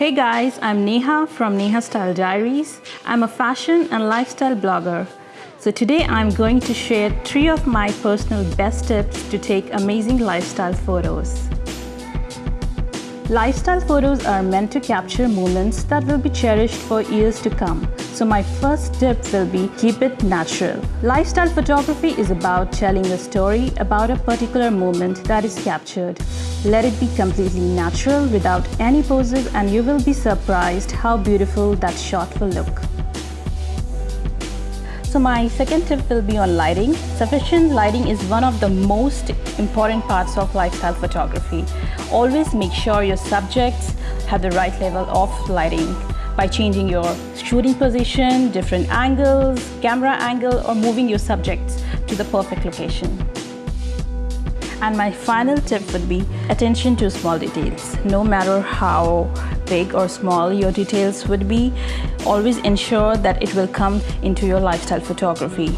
Hey guys, I'm Neha from Neha Style Diaries. I'm a fashion and lifestyle blogger. So today I'm going to share three of my personal best tips to take amazing lifestyle photos. Lifestyle photos are meant to capture moments that will be cherished for years to come. So my first tip will be keep it natural. Lifestyle photography is about telling a story about a particular moment that is captured. Let it be completely natural without any poses and you will be surprised how beautiful that shot will look. So my second tip will be on lighting. Sufficient lighting is one of the most important parts of lifestyle photography. Always make sure your subjects have the right level of lighting by changing your shooting position, different angles, camera angle, or moving your subjects to the perfect location. And my final tip would be attention to small details. No matter how big or small your details would be, always ensure that it will come into your lifestyle photography.